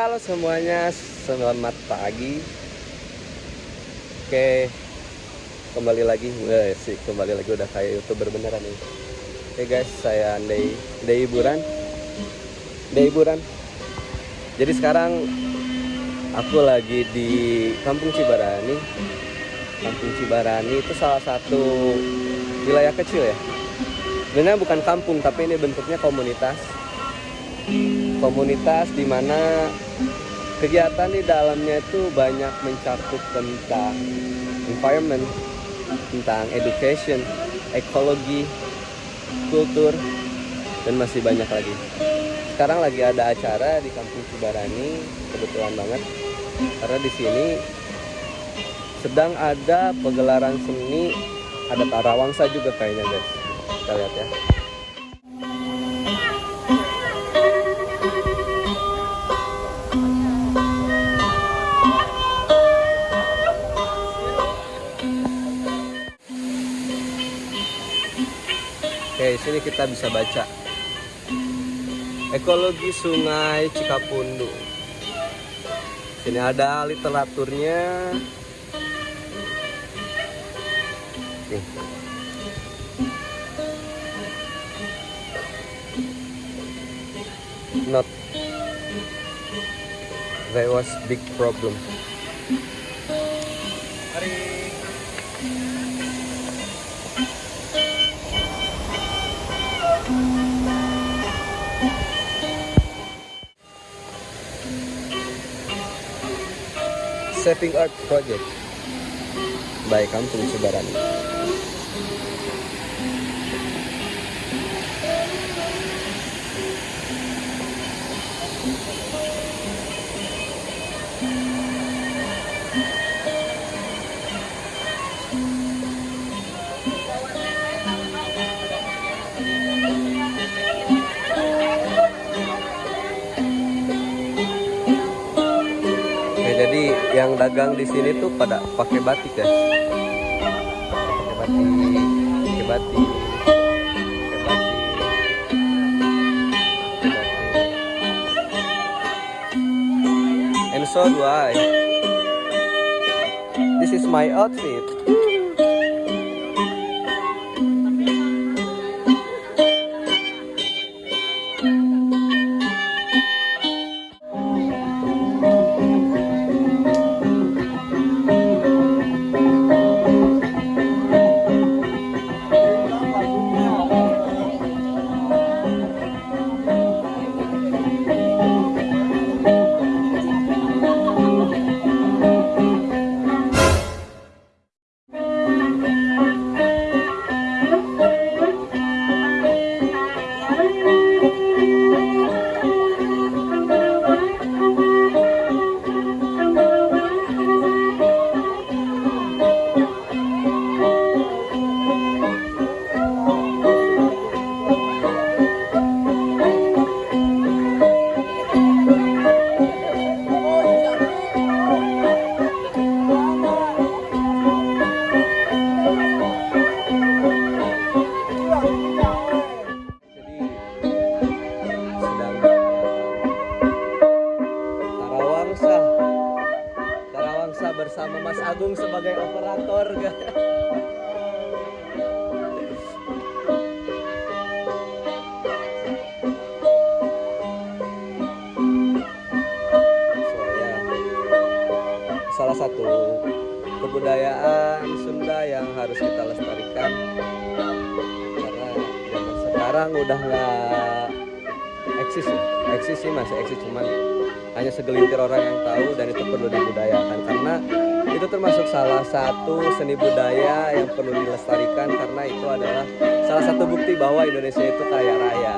Halo semuanya. Selamat pagi. Oke. Kembali lagi. Wah, sih, kembali lagi udah kayak YouTuber beneran nih. Oke, guys, saya Andai Andai hiburan. Andai hiburan. Jadi sekarang aku lagi di Kampung Cibarani. Kampung Cibarani itu salah satu wilayah kecil ya. Sebenarnya bukan kampung, tapi ini bentuknya komunitas komunitas di mana kegiatan di dalamnya itu banyak mencakup tentang environment, tentang education, ekologi, kultur, dan masih banyak lagi. Sekarang lagi ada acara di Kampung Cibarani, kebetulan banget karena di sini sedang ada pegelaran seni ada tarawangsa juga kayaknya guys. Kita lihat ya. Oke, sini kita bisa baca ekologi Sungai Cikapundu. Sini ada literaturnya. Nih. Not there was big problem. Saving Art Project by Kampung Cibarani. Yang dagang di sini tuh pada pakai batik guys. Pakai batik, pakai batik, so do I. This is my outfit. Sekarang udah nggak eksis ya eksis sih masih eksis cuman hanya segelintir orang yang tahu dan itu perlu dibudayakan. Karena itu termasuk salah satu seni budaya yang perlu dilestarikan karena itu adalah salah satu bukti bahwa Indonesia itu kaya raya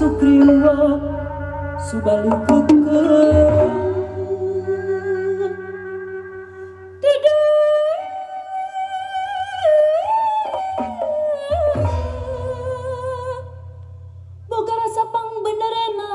Sugriwa subalik keker Boga rasa pang benerena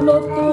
solo.